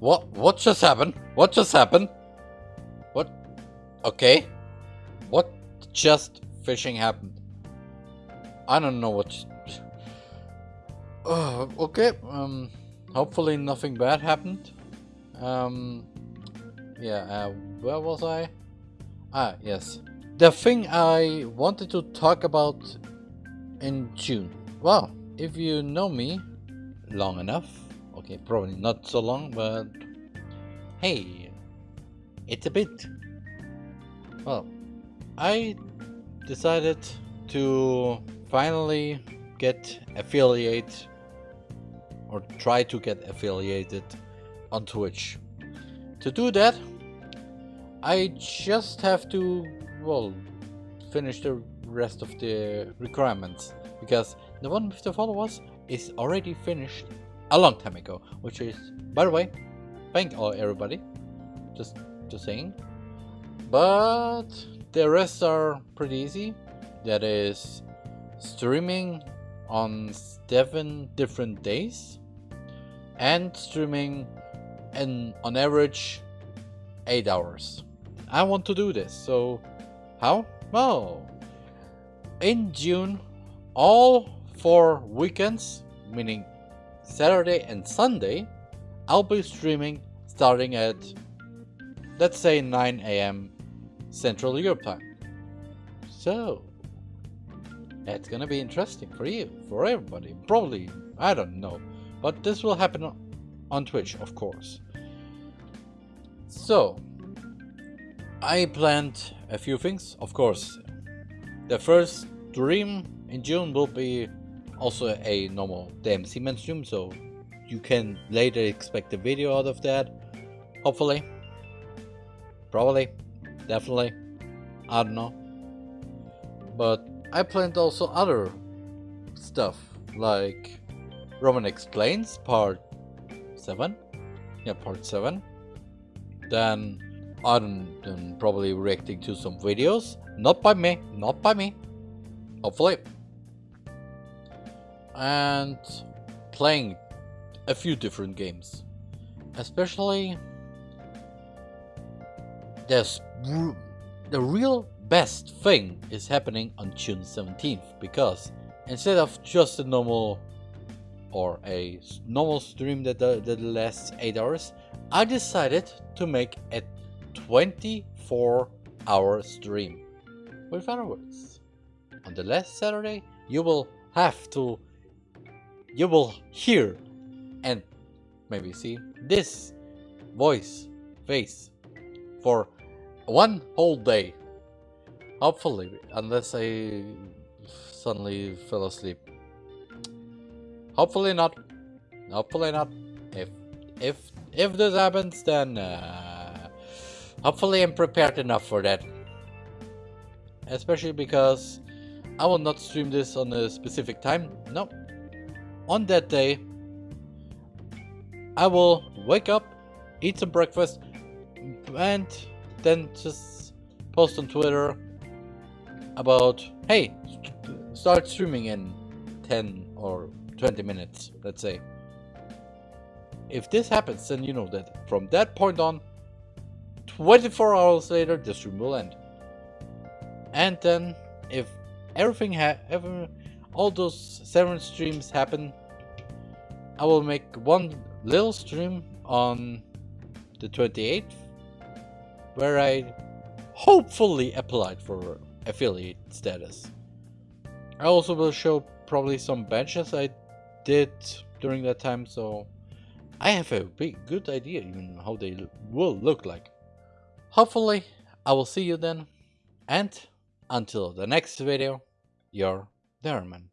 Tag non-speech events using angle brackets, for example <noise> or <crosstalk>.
What? What just happened? What just happened? What? Okay. What just fishing happened? I don't know what. Oh, <sighs> okay. Um. Hopefully nothing bad happened. Um. Yeah. Uh, where was I? Ah, yes. The thing I wanted to talk about in June. Well, if you know me long enough, okay, probably not so long, but hey, it's a bit. Well, I decided to finally get affiliate or try to get affiliated on Twitch. To do that, I just have to, well, finish the rest of the requirements because the one with the followers is already finished a long time ago which is by the way thank all everybody. Just just saying. But the rest are pretty easy. That is streaming on seven different days and streaming in on average eight hours. I want to do this so how? Well in June all four weekends, meaning Saturday and Sunday, I'll be streaming starting at, let's say 9 a.m. Central Europe time. So, that's gonna be interesting for you, for everybody. Probably, I don't know. But this will happen on Twitch, of course. So, I planned a few things, of course. The first stream in June will be also a normal DMC man stream, so you can later expect a video out of that. Hopefully. Probably. Definitely. I don't know. But I planned also other stuff, like Roman Explains Part 7. Yeah, Part 7. Then I'm probably reacting to some videos. Not by me, not by me. Hopefully. And playing a few different games. Especially there's the real best thing is happening on June 17th because instead of just a normal or a normal stream that, uh, that lasts 8 hours, I decided to make a 24 hour stream with fireworks. On the last Saturday, you will have to, you will hear and maybe see this voice, face for one whole day. Hopefully, unless I suddenly fell asleep. Hopefully not. Hopefully not. If if if this happens, then uh, hopefully I'm prepared enough for that especially because I will not stream this on a specific time. No. On that day, I will wake up, eat some breakfast, and then just post on Twitter about, hey, start streaming in 10 or 20 minutes, let's say. If this happens, then you know that from that point on, 24 hours later, the stream will end. And then if everything ha ever all those seven streams happen, I will make one little stream on the 28th where I hopefully applied for affiliate status. I also will show probably some benches I did during that time so I have a big good idea even how they will look like. Hopefully I will see you then and until the next video, your Derman.